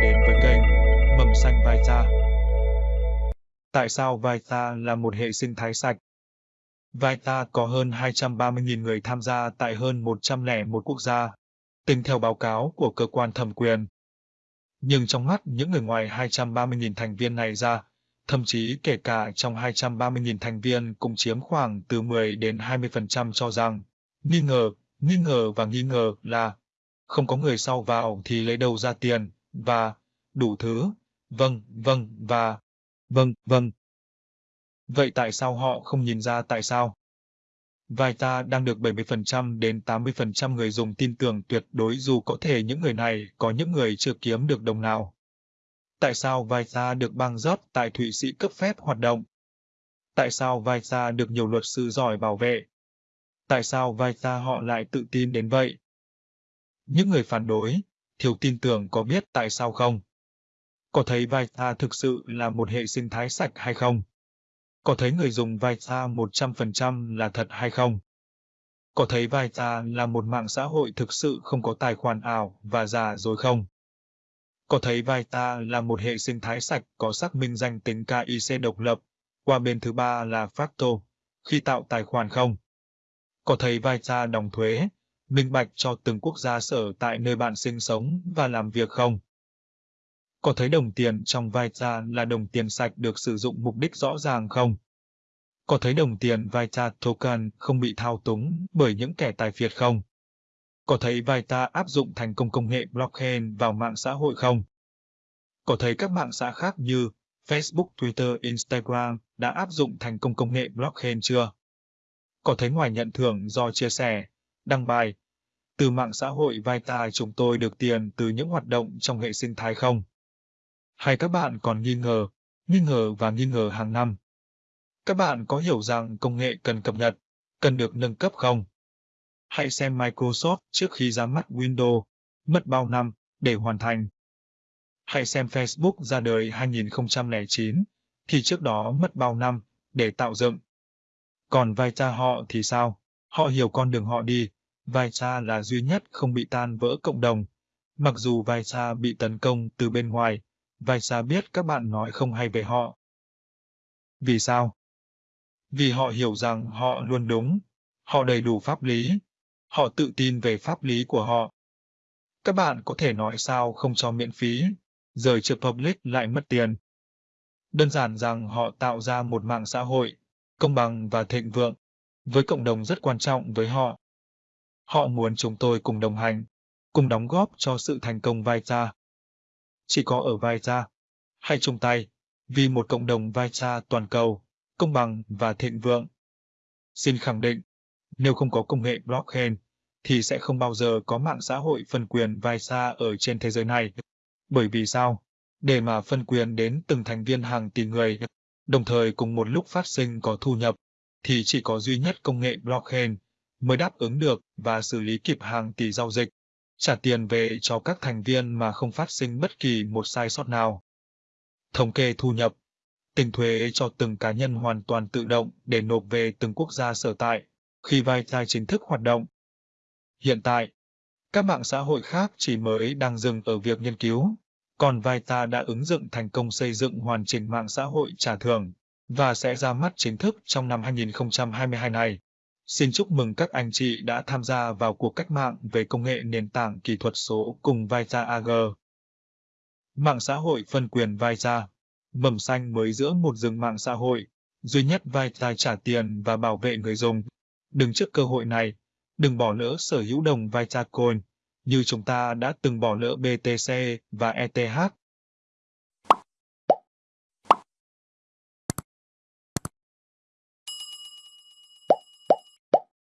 đến với kênh Mầm xanh Vita. Tại sao Vita là một hệ sinh thái sạch? Vita có hơn 230.000 người tham gia tại hơn 101 quốc gia, tính theo báo cáo của cơ quan thẩm quyền. Nhưng trong mắt những người ngoài 230.000 thành viên này ra, thậm chí kể cả trong 230.000 thành viên cũng chiếm khoảng từ 10 đến 20% cho rằng nghi ngờ, nghi ngờ và nghi ngờ là không có người sau vào thì lấy đâu ra tiền, và đủ thứ, vâng, vâng và vâng, vâng. Vậy tại sao họ không nhìn ra tại sao? Vita đang được 70% đến 80% người dùng tin tưởng tuyệt đối dù có thể những người này có những người chưa kiếm được đồng nào. Tại sao Vita được bang rót tại Thụy Sĩ cấp phép hoạt động? Tại sao Vita được nhiều luật sư giỏi bảo vệ? Tại sao Vita họ lại tự tin đến vậy? Những người phản đối, thiếu tin tưởng có biết tại sao không? Có thấy Vita thực sự là một hệ sinh thái sạch hay không? Có thấy người dùng Vita 100% là thật hay không? Có thấy Vita là một mạng xã hội thực sự không có tài khoản ảo và giả dối không? Có thấy Vita là một hệ sinh thái sạch có xác minh danh tính KIC độc lập, qua bên thứ ba là Facto, khi tạo tài khoản không? Có thấy Vita đóng thuế, minh bạch cho từng quốc gia sở tại nơi bạn sinh sống và làm việc không? Có thấy đồng tiền trong Vita là đồng tiền sạch được sử dụng mục đích rõ ràng không? Có thấy đồng tiền Vita Token không bị thao túng bởi những kẻ tài phiệt không? Có thấy Vita áp dụng thành công công nghệ blockchain vào mạng xã hội không? Có thấy các mạng xã khác như Facebook, Twitter, Instagram đã áp dụng thành công công nghệ blockchain chưa? Có thấy ngoài nhận thưởng do chia sẻ, đăng bài, từ mạng xã hội Vita chúng tôi được tiền từ những hoạt động trong hệ sinh thái không? Hay các bạn còn nghi ngờ, nghi ngờ và nghi ngờ hàng năm? Các bạn có hiểu rằng công nghệ cần cập nhật, cần được nâng cấp không? Hãy xem Microsoft trước khi ra mắt Windows, mất bao năm để hoàn thành. Hãy xem Facebook ra đời 2009, thì trước đó mất bao năm để tạo dựng. Còn Vita họ thì sao? Họ hiểu con đường họ đi, vai cha là duy nhất không bị tan vỡ cộng đồng. Mặc dù vai cha bị tấn công từ bên ngoài, vai cha biết các bạn nói không hay về họ. Vì sao? Vì họ hiểu rằng họ luôn đúng, họ đầy đủ pháp lý, họ tự tin về pháp lý của họ. Các bạn có thể nói sao không cho miễn phí, rời chưa public lại mất tiền. Đơn giản rằng họ tạo ra một mạng xã hội, công bằng và thịnh vượng, với cộng đồng rất quan trọng với họ. Họ muốn chúng tôi cùng đồng hành, cùng đóng góp cho sự thành công Vita. Chỉ có ở Vita, hãy chung tay, vì một cộng đồng Vita toàn cầu, công bằng và thịnh vượng. Xin khẳng định, nếu không có công nghệ blockchain, thì sẽ không bao giờ có mạng xã hội phân quyền Visa ở trên thế giới này. Bởi vì sao? Để mà phân quyền đến từng thành viên hàng tỷ người, đồng thời cùng một lúc phát sinh có thu nhập, thì chỉ có duy nhất công nghệ blockchain mới đáp ứng được và xử lý kịp hàng tỷ giao dịch, trả tiền về cho các thành viên mà không phát sinh bất kỳ một sai sót nào. Thống kê thu nhập Tính thuế cho từng cá nhân hoàn toàn tự động để nộp về từng quốc gia sở tại khi Vita chính thức hoạt động. Hiện tại, các mạng xã hội khác chỉ mới đang dừng ở việc nghiên cứu, còn Vita đã ứng dụng thành công xây dựng hoàn chỉnh mạng xã hội trả thưởng và sẽ ra mắt chính thức trong năm 2022 này. Xin chúc mừng các anh chị đã tham gia vào cuộc cách mạng về công nghệ nền tảng kỹ thuật số cùng Vita AG. Mạng xã hội phân quyền Vita Mầm xanh mới giữa một rừng mạng xã hội, duy nhất Vita trả tiền và bảo vệ người dùng. Đừng trước cơ hội này, đừng bỏ lỡ sở hữu đồng Vitacoin, như chúng ta đã từng bỏ lỡ BTC và ETH.